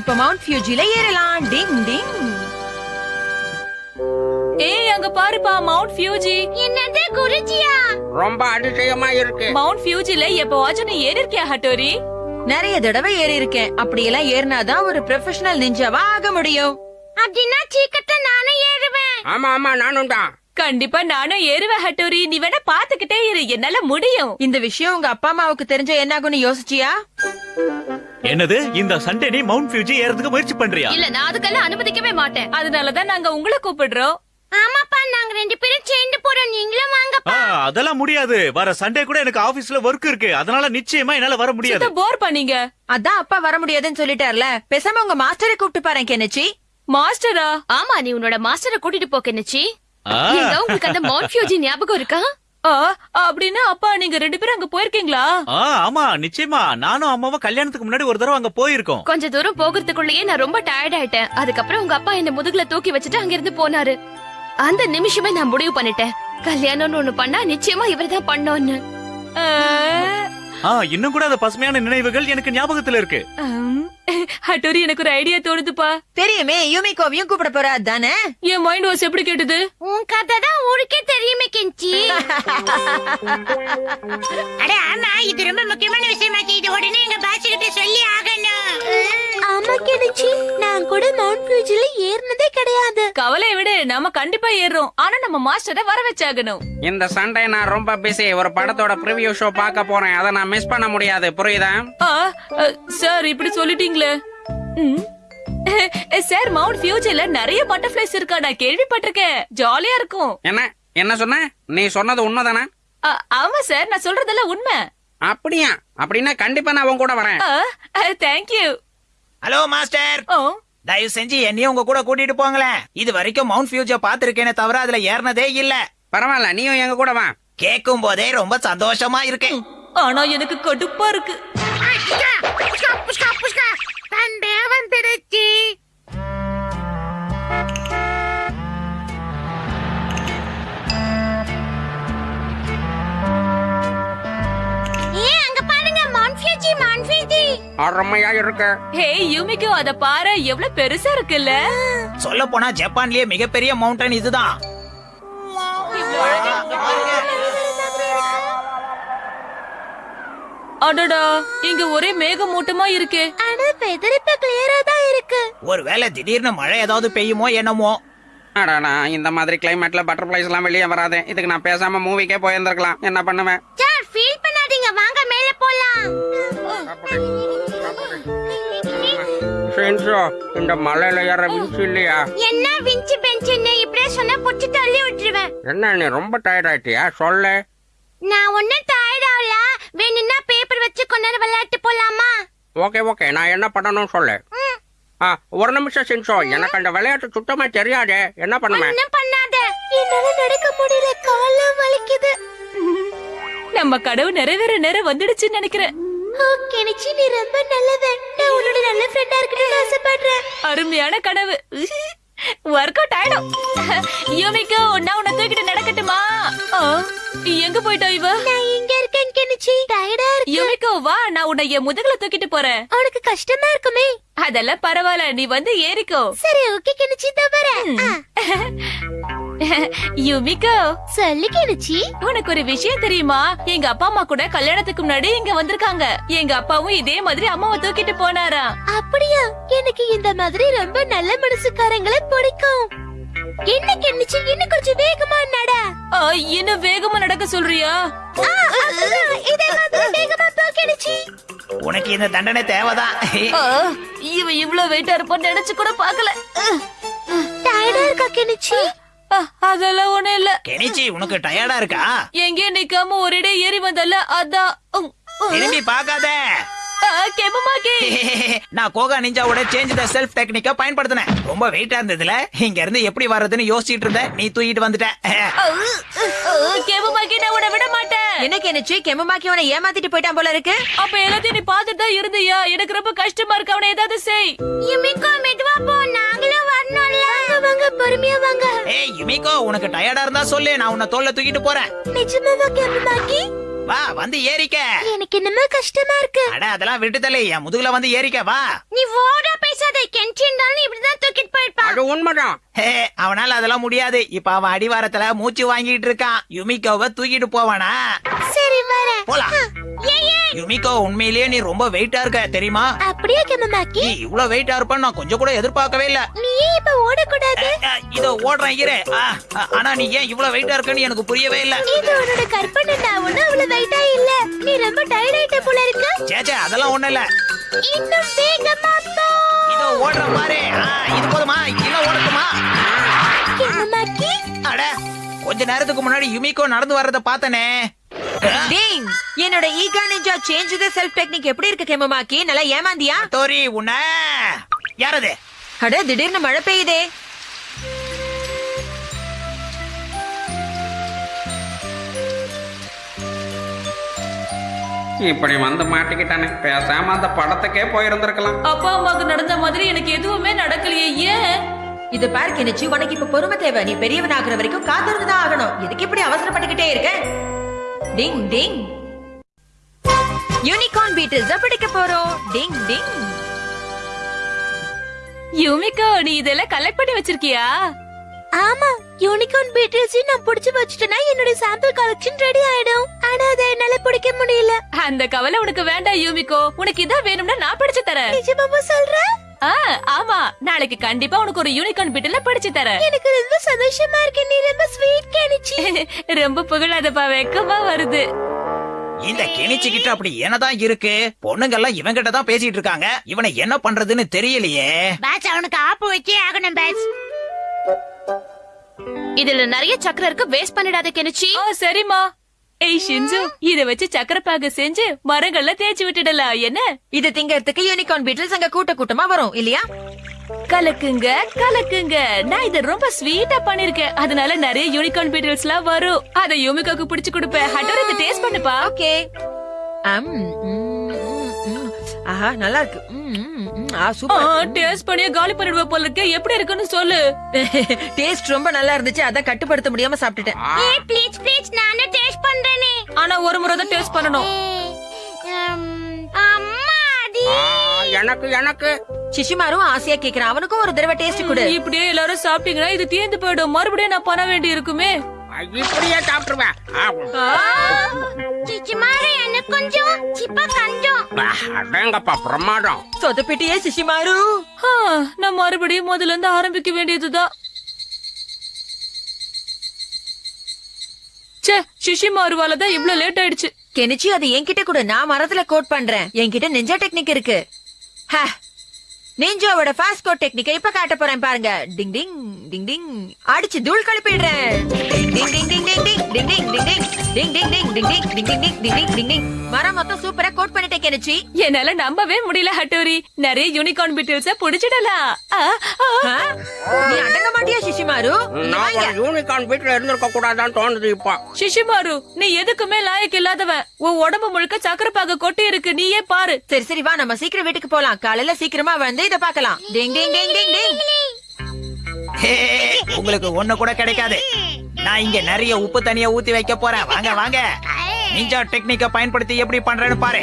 இப்ப மவுண்ட் ஃபியூஜில ஏறலாம். டிங் டிங் ஏய் அங்க பாருப்பா மவுண்ட் ஃபியூஜி என்னது குருஜியா? ரொம்ப அதிசயமா இருக்கு. மவுண்ட் ஃபியூஜில எப்பவாச்சும் நீ ஏறி இருக்கியா ஹட்டோரி நிறைய தடவை ஏறி இருக்கேன் அப்படியெல்லாம் ஏறினாதான் ஒரு ப்ரொஃபஷனல் நிஞ்சாவா ஆக முடியும். அப்படின்னா சீக்கிரத்தை நானும் ஏறுவேன். ஆமா ஆமா நானும் தான். கண்டிப்பா நானும் ஏறுவேன் ஹட்டோரி நீ வேணா பாத்துக்கிட்டே இரு என்னால முடியும். இந்த விஷயம் உங்க அப்பா அம்மாவுக்கு தெரிஞ்ச என்ன ஆகும்னு யோசிச்சியா? என்னது? இந்த சண்டே நீ மவுண்ட் ஃபியூஜி ஏறதுக்கு முயற்சி பண்றியா? இல்ல நான் அதுக்கெல்லாம் அனுமதிக்கவே மாட்டேன். அதனாலதான் நாங்க உங்களை கூப்பிடுறோம். ஆமாப்பா நாங்க ரெண்டு பேரும் சேர்ந்து போறோம். நீங்களும் வாங்கப்பா. அதெல்லாம் முடியாது. வர சண்டே கூட எனக்கு ஆபீஸ்ல ஒர்க் இருக்கு. அதனால நிச்சயமா என்னால வர முடியாது. போர் பண்ணீங்க அதான் அப்பா வர முடியாதுன்னு சொல்லிட்டார்ல. பேசாம உங்க மாஸ்டரை கூப்பிட்டு பாரு கெனச்சி மாஸ்டரா? ஆமா நீ உன்னோட மாஸ்டரை கூட்டிட்டு போ ஏங்க உங்களுக்கு அந்த மவுண்ட் ஃபியூஜி ஞாபகம் இருக்கா? அப்படின்னா அப்பா நீங்க ரெண்டு பேரும் அங்க போயிருக்கீங்களா? ஆ, ஆமா நிச்சயமா. நானும் அம்மாவும் கல்யாணத்துக்கு முன்னாடி ஒரு தடவை அங்க போயிருக்கோம். கொஞ்ச தூரம் போகிறதுக்குள்ளேயே நான் ரொம்ப டயர்ட் ஆயிட்டேன். அதுக்கப்புறம் உங்க அப்பா என்ன முதுகுல தூக்கி வச்சுட்டு அங்கிருந்து போனாரு. அந்த நிமிஷமே நான் முடிவு பண்ணிட்டேன். கல்யாணம்னு ஒண்ணு பண்ணா நிச்சயமா இவர்தான் பண்ணோன்னு. இன்னும் கூட அந்த பசுமையான நினைவுகள் எனக்கு ஞாபகத்துல இருக்கு. ஹட்டோரி எனக்கு ஒரு ஐடியா தோணுதுப்பா. தெரியுமே யூமிகோவையும் கூப்பிட போறா அதானே? என் மைண்ட் வாஸ் எப்படி கேட்டது? உன் கதை தான் ஊருக்கே தெரியுமே கெஞ்சி. அட ஆமா இது ரொம்ப முக்கியமான விஷயமாச்சு இது உடனே எங்க பாஸ் கிட்ட சொல்லி ஆகணும். ஆமா கெனிச்சி நான் கூட மவுண்ட் ஃபியூஜில ஏறினதே கிடையாது. கவலையை விடு நாம கண்டிப்பா ஏறுறோம். ஆனா நம்ம மாஸ்டரை வர வச்சாகணும். இந்த சண்டே நான் ரொம்ப பிஸி ஒரு படத்தோட ப்ரிவியூ ஷோ பார்க்க போறேன். அதை நான் மிஸ் பண்ண முடியாது. புரியுதா? சார் இப்படி சொல்லிட்டீங்களே. ம். சார் மவுண்ட் ஃபியூச்சர்ல நிறைய பட்டர்ஃபிளைஸ் இருக்கா? நான் கேள்விப்பட்டிருக்கேன். ஜாலியா இருக்கும். என்ன? என்ன சொன்ன? நீ சொன்னது உண்மைதானா? ஆமா சார் நான் சொல்றதெல்லாம் உண்மை. அப்படியா? அப்படின்னா கண்டிப்பா நான் உன் கூட வரேன். தேங்க்யூ ஹலோ மாஸ்டர் தயவு செஞ்சு என்னையும் உங்க கூட கூட்டிட்டு போங்களேன். இது வரைக்கும் மவுண்ட் ஃபியூஜ பாத்திருக்கேனே தவிர அதுல ஏறினதே இல்ல. பரவாயில்ல நீயும் எங்க கூட வா. கேட்கும் போதே ரொம்ப சந்தோஷமா இருக்கு. ஆனா எனக்கு கடுப்பா இருக்கு. அருமையா இருக்கு. ஹே யூமிக்கு அத பாரு. எவ்வளவு பெருசா இருக்குல்ல? சொல்ல போனா ஜப்பான்லயே மிகப்பெரிய மவுண்டன் இதுதான். அடடா இங்க ஒரே மேகமூட்டமா இருக்கே. ஆனா வெதர் இப்ப கிளியரா தான் இருக்கு. ஒருவேளை திடீர்னு மழை ஏதாவது பெய்யுமோ என்னமோ? அடடா இந்த மாதிரி கிளைமேட்ல பட்டர்ஃபிளைஸ் எல்லாம் வெளியே வராது. இதுக்கு நான் பேசாம மூவிக்கே போயிருந்திருக்கலாம். என்ன பண்ணுவேன்? சார் ஃபீல் பண்ணாதீங்க. வாங்க மேல போலாம். ஷின்சோ, இந்த மலையில ஏற விஞ்ச் இல்லையா என்ன விஞ்சி பெஞ்சுன்னு இப்படியே சொன்னா புடிச்சு தள்ளி விட்டுருவேன். என்ன நீ ரொம்ப டயர்ட் ஆயிட்டியா? சொல்லு. நான் ஒன்னும் டயர்ட் ஆகல. வேணும்னா பேப்பர் வச்சு கொஞ்ச நேரம் விளையாட்டு போலாமா? ஓகே ஓகே நான் என்ன பண்ணணும் சொல்லு. ஆ ஒரு நிமிஷம் சின்சோ. எனக்கு அந்த விளையாட்டு சுத்தமா தெரியாதே. என்ன பண்ணுவேன் ஒன்னும் பண்ணாத. என்னால நடக்க முடியல. காலம் வலிக்குது. நம்ம கனவு நிறைவேற நேரம் வந்துடுச்சுன்னு நினைக்கிறேன். ஓ கெனிச்சி நீ ரொம்ப நல்லவன். உன்னோட நல்ல ஃப்ரெண்டா இருக்கணும்னு ஆசைப்படுறேன். அருமையான கனவு. ஒர்க் அவுட் ஆயிடும். யூமிக்கோ நான் உன்னை தூக்கிட்டு நடக்கட்டுமா? எங்க போயிட்டா இவ? நான் இருக்கேன் கெனிச்சி. டயர்டா இருக்கு. யூமிக்கோ வா நான் உன்னை என் முதுகுல தூக்கிட்டு போறேன். உனக்கு கஷ்டமா இருக்குமே. அதெல்லாம் பரவாயில்ல நீ வந்து ஏறிக்கோ. சரி ஓகே கெனிச்சி ஆ, யூமிக்கோ சொல்லு கெனிச்சி. உனக்கு ஒரு விஷயம் தெரியுமா? எங்க அப்பா அம்மா கூட கல்யாணத்துக்கு முன்னாடி இங்க வந்திருக்காங்க. எங்க அப்பாவும் இதே மாதிரி அம்மாவை தூக்கிட்டு போனாரா அப்படியா? எனக்கு இந்த மாதிரி ரொம்ப நல்ல மனசுக்காரங்களை பிடிக்கும். என்ன கெனிச்சி? இன்னும் கொஞ்சம் வேகமா நட. இன்னும் வேகமா நடக்க சொல்றியா? உனக்கு இந்த தண்டனை தேவைதான். ஆ, இவ இவ்வளவு வெயிட்டா இருப்பான்னு நினைச்சு கூட பாக்கல டயர்டா இருக்கா கெனிச்சி? அதெல்லாம் ஒண்ணும் இல்ல. கெனிச்சி உனக்கு டயர்டா இருக்கா? எங்கேயும் நிக்காம ஒரேடே ஏறி வந்தல அதான். திரும்பி கெமமாக்கி நான் கோகா நிஞ்சாவோட சேஞ்ச் த செல்ஃப் டெக்னிக்க பயன்படுத்தினேன். ரொம்ப வெயிட்டா இருந்ததுல இங்க இருந்து எப்படி வர்றதுன்னு யோசிச்சிட்டு இருந்தேன். நீ தூக்கிட்டு வந்துட்ட. கெமமாக்கி நான் உன்னை விட மாட்டேன். என்ன கெனச்சி கெமமாக்கி உன ஏமாத்திட்டு போயிட்டான் போல இருக்கு? அப்ப எல்லாத்தையும் நீ பாத்துட்டு தான் இருந்தியா? எனக்கு ரொம்ப கஷ்டமா இருக்கு அவனை ஏதாவது செய். யுமிகோ மெதுவா போ நாங்களும் வரணும்ல. வாங்க பொறுமையா வாங்க. ஏய் உனக்கு டயர்டா இருந்தா சொல்லு நான் உன்னை தோல்ல தூக்கிட்டு போறேன். நிஜமாவா கெமமாக்கி வா வந்து ஏறிக்க. எனக்கு என்னமோ கஷ்டமா இருக்கு. அட அதெல்லாம் விட்டுதலே என் முதுகுல வந்து ஏறிக்க வா. நீ ஓடா பேசாத இருந்தாலும் இப்படிதான் தூக்கிட்டு போயிருப்பான் அது உண்மைதான். ஹே அவனால அதெல்லாம் முடியாது. இப்ப அவன் அடிவாரத்துல மூச்சு வாங்கிட்டு இருக்கான். யுமிகோவை தூக்கிட்டு போவானா? சரி வரேன். போலாம். யுமிகோ உண்மையிலேயே நீ ரொம்ப வெயிட்டா இருக்க தெரியுமா? அப்படியே கெமமாக்கி? நீ இவ்வளவு வெயிட்டா இருப்பன்னு நான் கொஞ்சம் கூட எதிர்பார்க்கவே இல்ல. நீ இப்ப ஓடக்கூடாது. இதோ ஓடுறேன் இரு. ஆனா நீ ஏன் இவ்வளவு வெயிட்டா இருக்கன்னு எனக்கு புரியவே இல்ல. இது உன்னோட கற்பனை நான் ஒண்ணும் அவ்வளவு வெயிட்டா இல்ல. நீ ரொம்ப டயர்ட் ஆயிட்ட போல இருக்கு. சேச்சே அதெல்லாம் ஒண்ணு இல்ல. இன்னும் வேகமா போ. இதோ ஓடுற பாரு. இது போதுமா? இன்னும் ஓடட்டுமா? கெமமாக்கி. அட கொஞ்ச நேரத்துக்கு முன்னாடி யுமிகோ நடந்து வர்றத பார்த்தனே. டிங் என்னோட ஈகா ninja change the self technique எப்படி இருக்கு கெமமாக்கி? நல்லா ஏமாந்தியா? தோரி உன்ன. யாரது? அட திடீர்னு மழை பெய்யுதே. இப்படி வந்து மாட்டிக்கிட்டானே. பேசாம அந்த படத்துக்கே போயிருந்திருக்கலாம். அப்பா அம்மாவுக்கு நடந்த மாதிரி எனக்கு எதுவுமே நடக்கலையே ஏன்? இது பாரு கெனிச்சி உனக்கு இப்ப பொறுமை தேவை. நீ பெரியவனாகிற வரைக்கும் காத்திருந்துதான் ஆகணும். எதுக்கு இப்படி அவசரப்பட்டுக்கிட்டே இருக்க? டிங் டிங் யூனிகார்ன் பீட்டில்ஸ் பிடிக்க போறோம். டிங் டிங் யுமிகோ நீ இதெல்லாம் கலெக்ட் பண்ணி வச்சிருக்கியா? ஆமா யூனிகார்ன் பீட்டில்ஸ் நான் புடிச்சு வச்சுட்டேன்னா என்னோட சாம்பிள் கலெக்ஷன் ரெடி ஆயிடும். ஆனா அதை என்னால பிடிக்க முடியல. அந்த கவலை உனக்கு வேண்டாம் யூமிகோ உனக்கு இதான் வேணும்னா நான் படிச்சு தரேன். நிஜமாவா சொல்ற? ஆ, ஆமா. நாளைக்கு கண்டிப்பா உனக்கு ஒரு யூனிகார்ன் பிட்டுல படிச்சு தரேன். எனக்கு ரொம்ப சந்தோஷமா இருக்கு. நீ ரொம்ப ஸ்வீட் கேனிச்சி. ரொம்ப புகழாதப்பா வெக்கமா வருது. இந்த கிணிச்சு கிட்ட அப்படி என்னதான் இருக்கு? பொண்ணுங்க எல்லாம் இவங்கிட்ட தான் பேசிட்டு இருக்காங்க. இவனை என்ன பண்றதுன்னு தெரியலையே. பேட்ச் அவனுக்கு ஆப்பு வச்சே ஆகணும் பேட்ச் இதுல நிறைய சக்கரை இருக்கு. வேஸ்ட் பண்ணிடாத கெனிச்சி. ஆ சரிம்மா. ஏய் ஷின்சு இத வச்சு சக்கரப்பாக செஞ்சு மரங்கள்ல தேய்ச்சி விட்டுடலாம் என்ன? இது திங்கறதுக்கு யூனிகார்ன் பீட்டில்ஸ் அங்க கூட்ட கூட்டமா வரும் இல்லையா? கலக்குங்க கலக்குங்க. நான் இத ரொம்ப ஸ்வீட்டா பண்ணிருக்கேன். அதனால நிறைய யூனிகார்ன் பீட்டில்ஸ் எல்லாம் வரும். அத யூமிகாக்கு பிடிச்சு கொடுப்பேன். ஹட்டர் இத டேஸ்ட் பண்ணுப்பா. ஓகே. ஆஹா நல்லா இருக்கு. டேஸ்ட் பண்ணியே காலி பண்ணிடுவ போல இருக்கு. எப்படி இருக்குன்னு சொல்லு. டேஸ்ட் ரொம்ப நல்லா இருந்துச்சு. அதான் கட்டுப்படுத்த முடியாம சாப்பிட்டுட்டேன். ஏய் ப்ளீஸ் ப்ளீஸ் நானே டேஸ்ட் பண்றேனே. ஆனா ஒரு முறை தான் டேஸ்ட் பண்ணணும். அம்மாடி எனக்கு எனக்கு. சிஷிமாரும் ஆசையா கேக்குறான். அவனுக்கும் ஒரு தடவை டேஸ்ட் கொடு. இப்படியே எல்லாரும் சாப்பிட்டீங்கன்னா இது தீர்ந்து போயிடும். மறுபடியும் நான் பண்ண வேண்டி இருக்குமே. இப்படியே சாப்பிட்டுருவேன். ஆ, சிச்சிமாரு எனக்கு கொஞ்சம் சிப்பா கஞ்சம். அடேங்கப்பா பிரமாதம். சொதப்பிட்டியே சிஷிமாரு ஆ, நான் மறுபடியும் முதல்ல இருந்து ஆரம்பிக்க வேண்டியதுதான். ச்சே சிஷி மாறுவால தான் இவ்ளோ லேட் ஆயிடுச்சு. கெனிச்சி அது என்கிட்ட கூட நான் மரத்துல கோட் பண்றேன். என்கிட்ட நிஞ்சா டெக்னிக் இருக்கு. ஹ, நிஞ்சாவோட ஃபாஸ்ட் கோட் டெக்னிக்கை இப்ப காட்ட போறேன் பாருங்க. டிங் டிங் டிங் டிங் அடிச்சு தூள் கழுப்பிடுறேன் டிங் ding ding ding ding ding ding ding ding ding ding ding ding ding ding ding ding ding டிங் மரம் மொத்தம் சூப்பரா கோட் பண்ணிட்டேன் கெனிச்சி என்னால நம்பவே முடியல ஹட்டோரி நிறைய யூனிகார்ன் பீட்டில்ஸ புடிச்சிடலாம் ஆ, ஆ. ஆ? நீ அடங்க மாட்டியா சிஷிமாரு நான் யூனிகார்ன் வீட்டுல இருந்திருக்க கூடாதான்னு தோணுது இப்போ சிஷிமாரு நீ எதுக்குமே லாயக்கு இல்லாதவன் உன் உடம்பு முழுக்க சக்கரப்பாக கொட்டி இருக்கு நீயே பாரு சரி சரி வா நம்ம சீக்கிரம் வீட்டுக்கு போலாம் காலையில சீக்கிரமா வந்து இத பார்க்கலாம் டிங் டிங் டிங் டிங் டிங் ஹே, உங்களுக்கு ஒண்ணு கூட கிடைக்காது நான் இங்க நிறைய உப்பு தண்ணிய ஊத்தி வைக்க போறேன். வாங்க வாங்க. நிஞ்சா டெக்னிக்க பயன்படுத்தி எப்படி பண்றேன்னு பாரு.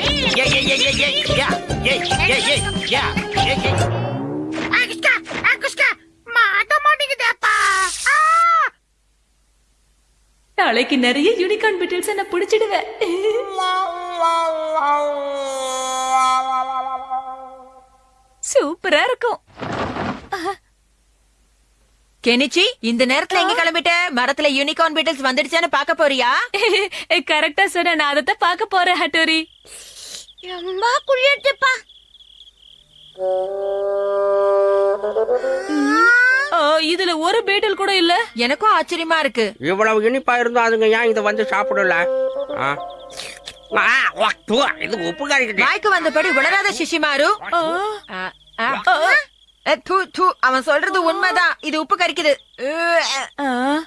நாளைக்கு நிறைய யூனிகார்ன் பீட்டில்ஸ் நான் புடிச்சிடுவேன் சூப்பரா இருக்கும். கெனிச்சி இந்த நேரத்துல எங்க கிளம்பிட்ட மரத்துல யூனிகார்ன் பீட்டில்ஸ் வந்துடுச்சான்னு பாக்க போறியா? கரெக்டா சொன்ன நான் அதைத்தான் பார்க்க போறேன் ஹட்டோரி. ரொம்ப குளிர்துப்பா ஆ, இதுல ஒரு பீட்டில் கூட இல்ல. எனக்கும் ஆச்சரியமா இருக்கு. இவ்வளவு இனிப்பா இருந்தும் அதுங்க ஏன் இதை வந்து சாப்பிடல? இது உப்பு வாய்க்கு வந்தபடி உளராத. அ, தூ, தூ, அவன் சொல்றது உண்மைதான். இது உப்பு கறிக்குது ஆ.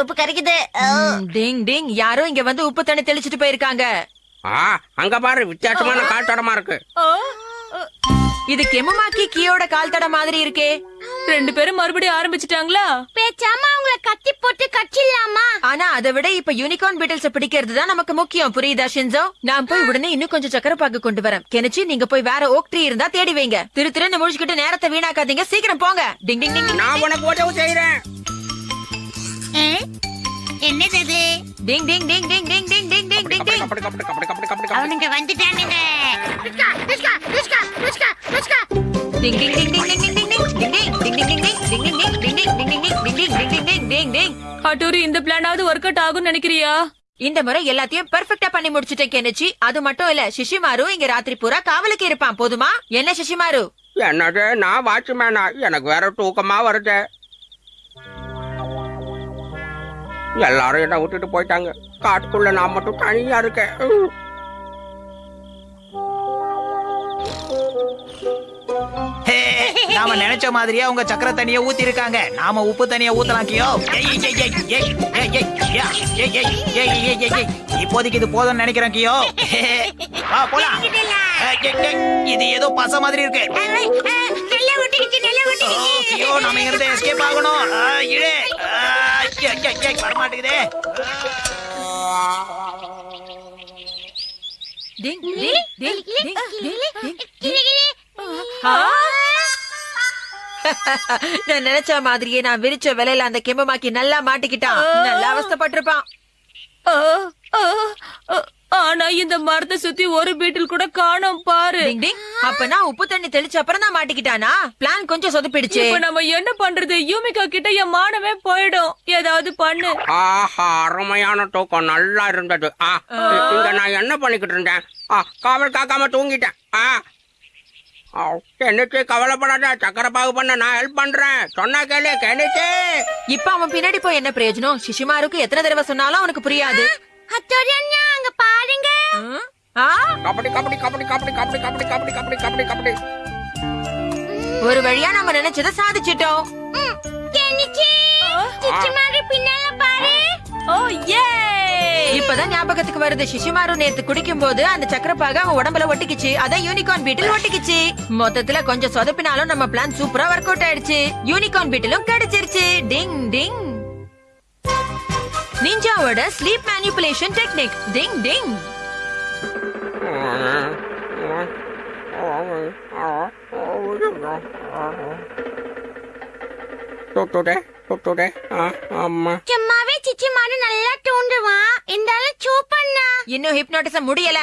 உப்பு கறிக்குது ம், டிங் டிங். யாரோ இங்க வந்து உப்பு தண்ணி தெளிச்சிட்டு போயிருக்காங்க. அங்க பாரு வித்தியாசமான காட்டடமா இருக்கு. இது கெமுமாக்கி கீயோட கால் தட மாதிரி இருக்கே. ரெண்டு பேரும் மறுபடியும் ஆரம்பிச்சிட்டாங்களா? பேச்சாம ஆனா அதை விட இப்ப யூனிகார்ன் பீட்டில்ஸ் பிடிக்கிறது தான் நமக்கு முக்கியம் புரியுதா ஷின்சோ நான் போய் உடனே இன்னும் கொஞ்சம் சக்கரை பாக்கு கொண்டு வரேன் கெனிச்சு நீங்க போய் வேற ஓக் ட்ரீ இருந்தா தேடி வைங்க திரு திருன்னு முழிச்சுக்கிட்டு நேரத்தை வீணாக்காதீங்க சீக்கிரம் போங்க டிங் டிங் டிங் நான் உனக்கு உதவி செய்யறேன் என்னது டிங் ding ding ding ding ding ding ding ding டிங் அவனுங்க வந்துட்டானுங்க. டிங் டிங் டிங் டிங் டிங் டிங் ஹட்டோரி இந்த பிளானாவது ஒர்க் அவுட் ஆகும் நினைக்கிறியா இந்த முறை எல்லாத்தையும் பெர்ஃபெக்ட்டா பண்ணி முடிச்சிட்டேன் கெனிச்சி அது மட்டும் இல்ல சிஷிமாரு இங்க ராத்திரி பூரா காவலுக்கு இருப்பான் போதுமா என்ன சிஷிமாரு என்னது நான் வாட்ச்மேனா எனக்கு வேற தூக்கமா வருது எல்லாரும் என்ன விட்டுட்டு போயிட்டாங்க காட்டுக்குள்ள நான் மட்டும் தனியா இருக்கேன் ஹே நாம நினைச்ச மாதிரியே உங்க சக்கர தண்ணிய ஊத்தி இருக்காங்க நாம உப்பு தண்ணிய ஊத்தலாம் கியோ இப்போதைக்கு இது போதும் நினைக்கிறேன் கியோ போலாம் இது ஏதோ பச மாதிரி இருக்கு ஐயோ நாம இங்க இருந்து எஸ்கேப் ஆகணும் இழே வரமாட்டேங்குதே Ding, ding, ding, ding, ding, ding, ding. நான் நினைச்ச மாதிரியே நான் விரிச்ச விலையில அந்த கெம்பமாக்கி நல்லா மாட்டிக்கிட்டான். நல்லா அவஸ்தைப்பட்டிருப்பான். ஆ, ஆ, ஆ, ஆனா இந்த மரத்தை சுத்தி ஒரு பீட்டில் கூட காணோம் பாரு. அப்பனா உப்பு தண்ணி தெளிச்ச அப்புறம் தான் மாட்டிக்கிட்டானா? பிளான் கொஞ்சம் சொதப்பிடுச்சு. இப்ப நம்ம என்ன பண்றது? யூமிகா கிட்ட என் மானமே போயிடும். ஏதாவது பண்ணு. ஆஹா அருமையான தூக்கம். நல்லா இருந்தது. நான் என்ன பண்ணிக்கிட்டு இருந்தேன்? ஆ காவல் காக்காம தூங்கிட்டேன். கெனிச்சு கவலைப்படாத சக்கரை பாகு பண்ண நான் ஹெல்ப் பண்றேன். சொன்னா கேளு கெனிச்சு இப்ப அவன் பின்னாடி போய் என்ன பிரயோஜனம்? சிஷிமாருக்கு எத்தனை தடவை சொன்னாலும் அவனுக்கு புரியாது. அங்க பாருங்க? கபடி கபடி கபடி கபடி கபடி கபடி கபடி கபடி கபடி கபடி. ஒரு வழியா நம்ம நினைச்சதை சாதிச்சிட்டோம். பின்னால பாரு. ஓ ஏ இப்பதான் ஞாபகத்துக்கு வருது. சிஷிமாரு நேத்து குடிக்கும் போது அந்த சக்கரப்பாக அவன் உடம்புல ஒட்டிக்கிச்சு. அதான் யூனிகார்ன் பீட்டில் ஒட்டிக்கிச்சு. மொத்தத்துல கொஞ்சம் சொதப்பினாலும் நம்ம பிளான் சூப்பரா ஒர்க் அவுட் ஆயிடுச்சு. யூனிகார்ன் பீட்டிலும் கிடைச்சிருச்சு. Ding ding நிஞ்சாவோட sleep manipulation technique ding ding தொட்டுடே தொட்டுடே ஆ அம்மா சும்மாவே சிச்சி மாதிரி நல்லா தூண்டுவான் இருந்தாலும் சூப்பண்ணா இன்னும் ஹிப்னோட்டிசம் முடியல.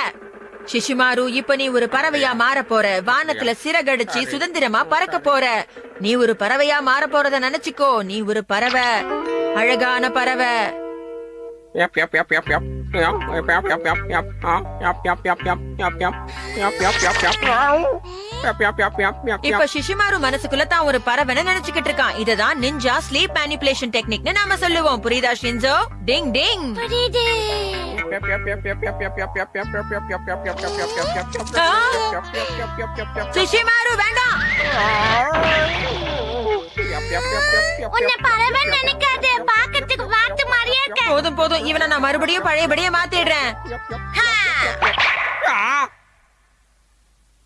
சிஷிமாரு இப்ப நீ ஒரு பறவையா மாற போற. வானத்துல சிறகடிச்சு சுதந்திரமா பறக்க போற. நீ ஒரு பறவையா மாற போறத நினைச்சுக்கோ. நீ ஒரு பறவை. அழகான பறவை. இப்ப ஷிஷிமாரு மனசுக்குள்ள தான் ஒரு பறவை நினைச்சுக்கிட்டு இருக்கான் இதுதான் நிஞ்சா ஸ்லீப் மேனிபுலேஷன் டெக்னிக் நாம சொல்லுவோம் புரியுதா ஷின்சோ டிங் டிங் ஷிஷிமாரு வேண்டாம் உன்னை பறவை நினைக்காது பாக்கத்து போதும் போதும் இவனை நான் மறுபடியும் பழையபடியே மாத்திடுறேன்.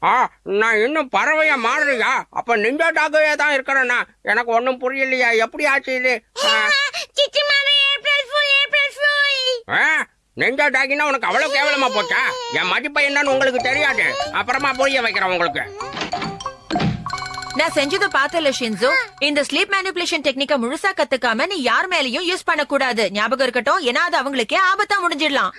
ஆ. நான் இன்னும் பறவையா மாறலையா அப்ப நிஞ்சா டாகவே தான் இருக்கிறேன்னா எனக்கு ஒண்ணும் புரியலையா? எப்படி ஆச்சு இது? ஆ. சிச்சி மாதிரி ஏப்ரல் ஃபுல் ஏப்ரல் ஃபுல். ஆ, நெஞ்சா டாக்கினா உனக்கு அவ்வளவு கேவலமா போச்சா? என் மதிப்பை என்னன்னு உங்களுக்கு தெரியாது. அப்புறமா புரிய வைக்கிறேன் உங்களுக்கு. நான் செஞ்சதை பார்த்தல ஷின்சோ. இந்த ஸ்லீப் மேனிபுலேஷன் டெக்னிக்க முழுசா கத்துக்காம நீ யார் மேலயும் யூஸ் பண்ண கூடாது ஞாபகம் இருக்கட்டும். ஏன்னா அது அவங்களுக்கே ஆபத்தா முடிஞ்சிடலாம்.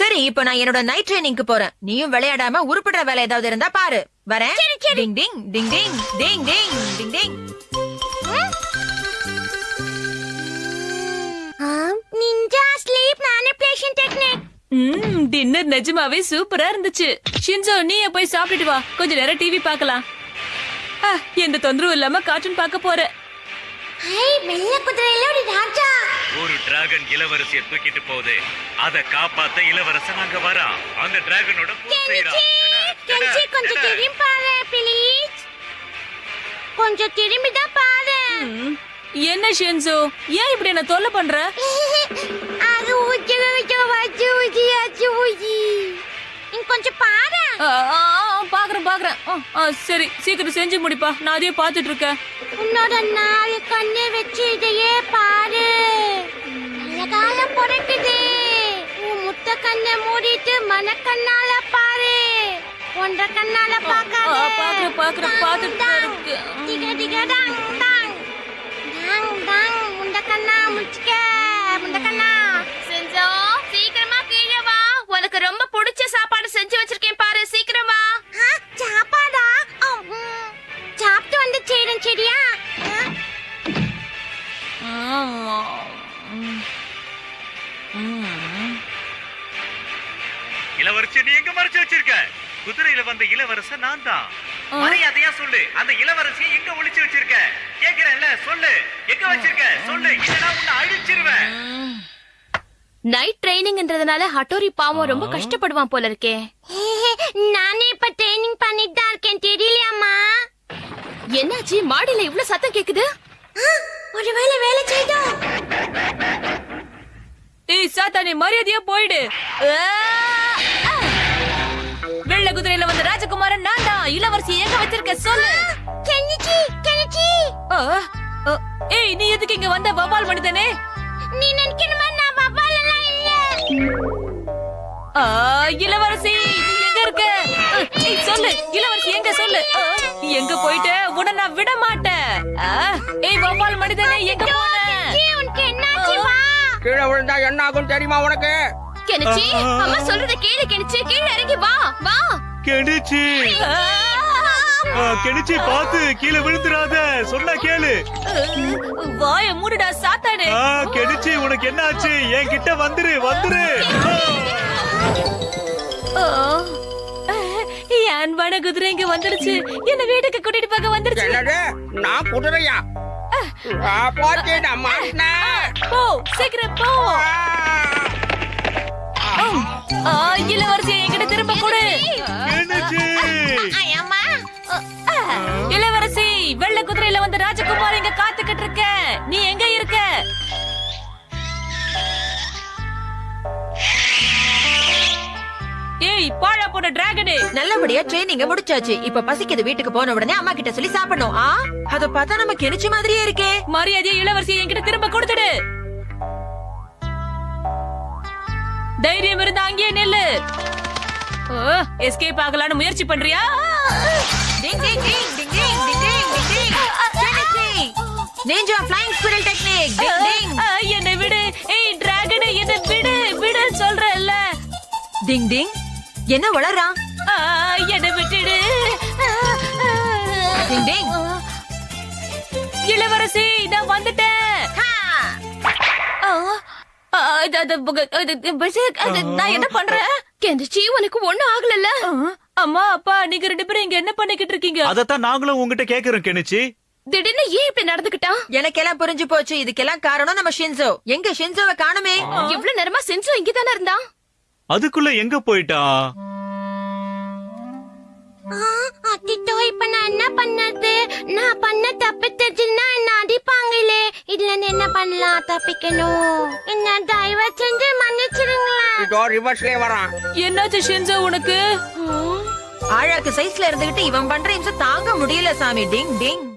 சரி இப்ப நான் என்னோட நைட் ட்ரைனிங்க்கு போறேன். நீயும் விளையாடாம உருப்படுற வேலை ஏதாவது இருந்தா பாரு. வரேன். Ding ding ding ding ding ding ding ding ninja sleep manipulation technique dinner நிஜமாவே சூப்பரா இருந்துச்சு. ஷின்சோ நீ போய் சாப்பிட்டுட்டு வா. கொஞ்ச நேரம் டிவி பார்க்கலாம். எந்த தொந்தரவும் இல்லாம கார்ட்டூன் பார்க்க போற. ஐ வெள்ள குதிரையில ஒரு ராஜா. ஒரு டிராகன் இளவரசியை தூக்கிட்டு போகுது. அத காப்பாத்த இளவரசன் அங்க வரா அந்த டிராகனோட கெஞ்சி கொஞ்சம். திரும்பி பாரு ப்ளீஸ் கொஞ்சம் திரும்பி தான் பாரு. என்ன ஷின்சோ ஏன் இப்படி என்ன தொல்லை பண்ற? அது ஊச்சி வச்சு ஊச்சி வச்சு ஊச்சி கொஞ்சம் பாரு. பாக்குறேன் பாக்குறேன். ஆ, சரி சீக்கிரம் செஞ்சு முடிப்பா. நான் அதையே பாத்துட்டு இருக்கேன். உன்னோட நாலு கண்ணு வச்சு இதையே பாரு. அழகால பிறக்குது. உன் முத்த கண்ணை மூடிட்டு மனக்கண்ணால பாரு. ஒன்றரை கண்ணால ஆ, பார்க்காத. பாக்குறேன் பாக்குறேன் பாத்துட்டு தான் இருக்கு டிக டிக டாங் டாங். டாங் டாங். முண்ட கண்ணா முச்சுக்க வந்த இளவரசன் நான் தான். மரியாதையா சொல்லு. அந்த இளவரசியை எங்க ஒளிச்சு வச்சிருக்க? கேக்குறேன்ல சொல்லு. எங்க வச்சிருக்க? சொல்லு. இல்லனா உன்னை அழிச்சிருவேன் நைட் ட்ரைனிங்ன்றதுனால ஹட்டோரி பாவம் ரொம்ப கஷ்டப்படுவான் போல இருக்கே. நானே இப்ப ட்ரைனிங் பண்ணிட்டு தான் இருக்கேன். தெரியலையாமா என்னாச்சு? மாடியில இவ்ளோ சத்தம் கேக்குது? ஒருவேளை வேலை செய்தோம். ஏய் சாத்தானே மரியாதையா போயிடு. ராஜகுமாரன் நான் தான் இளவரசி எங்க வச்சிருக்க சொல்லு. Kenichi Kenichi! ஏய் நீ எதுக்கு இங்க வந்த வவால் மனிதனே? நீ நினைக்கிற மாதிரி நான் பப்பாலெல்லாம் இல்ல? ஆ, இளவரசி நீ எங்க இருக்க? ஏய், சொல்லு இளவரசி எங்க சொல்லு? எங்க போயிட்ட? உன்னை நான் விட மாட்டேன். ஏய் வவால் மனிதனே எங்க போன? கெனிச்சி, உனக்கு என்னாச்சு வா. கீழே விழுந்தா என்ன ஆகும் தெரியுமா உனக்கு? கெனிச்சி அம்மா சொல்றத கேளு கெனிச்சி கீழே இறங்கி வா வா. கெடிச்சு! கெடிச்சு பாத்து கீழே விழுந்துடாத சொன்னா கேளு. வாய மூடுடா சாத்தானே. கெடிச்சு உனக்கு என்ன ஆச்சு என் கிட்ட வந்துரு. வந்துரு அன்பான குதிரை இங்க வந்துடுச்சு என்ன வீட்டுக்கு கூட்டிட்டு போக வந்துடுச்சு என்னது? நான் குதிரையா? ஆ, போச்சு நான் போ சீக்கிரம் போ. ஆ, இளவரசி என்கிட்ட திரும்ப கொடு. வெள்ளை குதிரையில வந்து ராஜகுமார் இங்க காத்துக்கிட்டு இருக்க. நீ எங்க இருக்க? ஏய் பாழா போன டிராகனே. நல்லபடியா ட்ரைனிங்க முடிச்சாச்சு. இப்ப பசிக்குது வீட்டுக்கு போன உடனே அம்மா கிட்ட சொல்லி சாப்பிடணும். ஆ? அத பார்த்தா நம்ம கெனிச்சு மாதிரியே இருக்கே. மரியாதையை இளவரசி என்கிட்ட திரும்ப கொடுத்துடு. தைரியம் இருந்தா அங்கேயே நில்லு. எஸ்கேப் ஆகலான்னு முயற்சி பண்றியா? Ding ding ding ding ding. Swimming swimming ninja technique ding ding என்ன விடு. ஏய் டிராகன் என்ன விடு விடு சொல்றல டிங் டிங் என்ன வளறான் என்னை விட்டுடு. டிங் டிங் இளவரசி நான் வந்துட்டேன். நான் என்ன பண்றேன்? கெந்திச்சி உனக்கு ஒண்ணு ஆகலல்ல. அம்மா அப்பா நீங்க ரெண்டு பேரும் இங்க என்ன பண்ணிக்கிட்டு இருக்கீங்க? அதத்தான் நாங்களும் உங்ககிட்ட கேக்குறோம் கெனிச்சு. திடீர்னு ஏன் இப்படி நடந்துக்கிட்டான் எனக்கெல்லாம் புரிஞ்சு போச்சு. இதுக்கெல்லாம் காரணம் நம்ம ஷின்சோ. எங்க ஷின்சோவை காணுமே. இவ்ளோ நேரமா செஞ்சு இங்கதானே இருந்தான் அதுக்குள்ள எங்க போயிட்டான் அத்திட்டோ இப்ப நான் என்ன பண்ணது? நான் பண்ண தப்பு தெரிஞ்சுன்னா என்ன அடிப்பாங்களே? இதுல இருந்து என்ன பண்ணலாம் தப்பிக்கணும்? என்ன தயவு செஞ்சு மன்னிச்சிருங்களேன். இதோ ரிவர்ஸ்லயே வரான். என்னாச்சு ஷின்சோ உனக்கு? ஆழாக்கு சைஸ்ல இருந்துகிட்டு இவன் பண்ற இம்சம் தாங்க முடியல சாமி. டிங் டிங்.